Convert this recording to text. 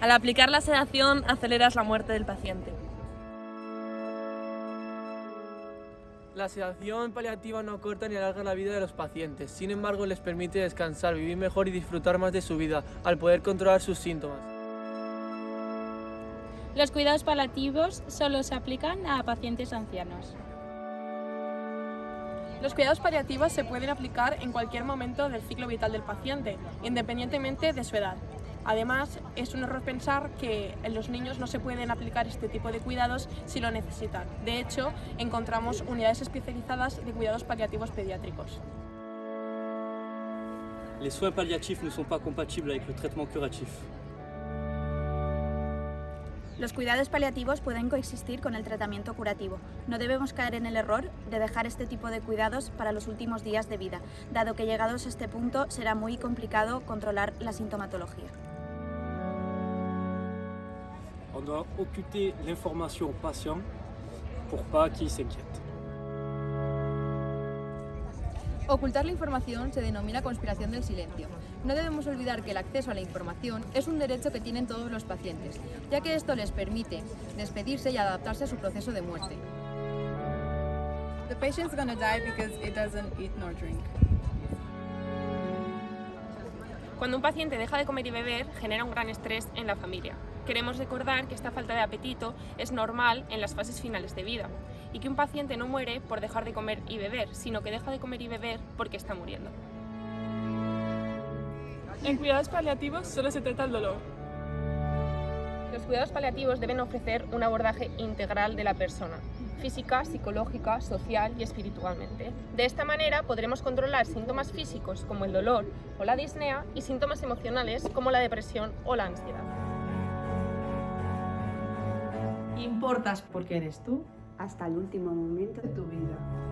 Al aplicar la sedación aceleras la muerte del paciente. La sedación paliativa no acorta ni alarga la vida de los pacientes, sin embargo les permite descansar, vivir mejor y disfrutar más de su vida, al poder controlar sus síntomas. Los cuidados paliativos solo se aplican a pacientes ancianos. Los cuidados paliativos se pueden aplicar en cualquier momento del ciclo vital del paciente, independientemente de su edad. Además, es un error pensar que en los niños no se pueden aplicar este tipo de cuidados si lo necesitan. De hecho, encontramos unidades especializadas de cuidados paliativos pediátricos. Les soins palliatifs ne sont pas compatibles avec le traitement curatif. Los cuidados paliativos pueden coexistir con el tratamiento curativo. No debemos caer en el error de dejar este tipo de cuidados para los últimos días de vida, dado que llegados a este punto será muy complicado controlar la sintomatología. On doit occulter l'information au patient pour pas qu'il s'inquiète. Ocultar la información se denomina conspiración del silencio. No debemos olvidar que el acceso a la información es un derecho que tienen todos los pacientes, ya que esto les permite despedirse y adaptarse a su proceso de muerte. The patient's gonna die because it doesn't eat nor drink. Cuando un paciente deja de comer y beber, genera un gran estrés en la familia. Queremos recordar que esta falta de apetito es normal en las fases finales de vida y que un paciente no muere por dejar de comer y beber, sino que deja de comer y beber porque está muriendo. En cuidados paliativos solo se trata el dolor. Los cuidados paliativos deben ofrecer un abordaje integral de la persona, física, psicológica, social y espiritualmente. De esta manera podremos controlar síntomas físicos como el dolor o la disnea y síntomas emocionales como la depresión o la ansiedad. Importas porque eres tú hasta el último momento de tu vida.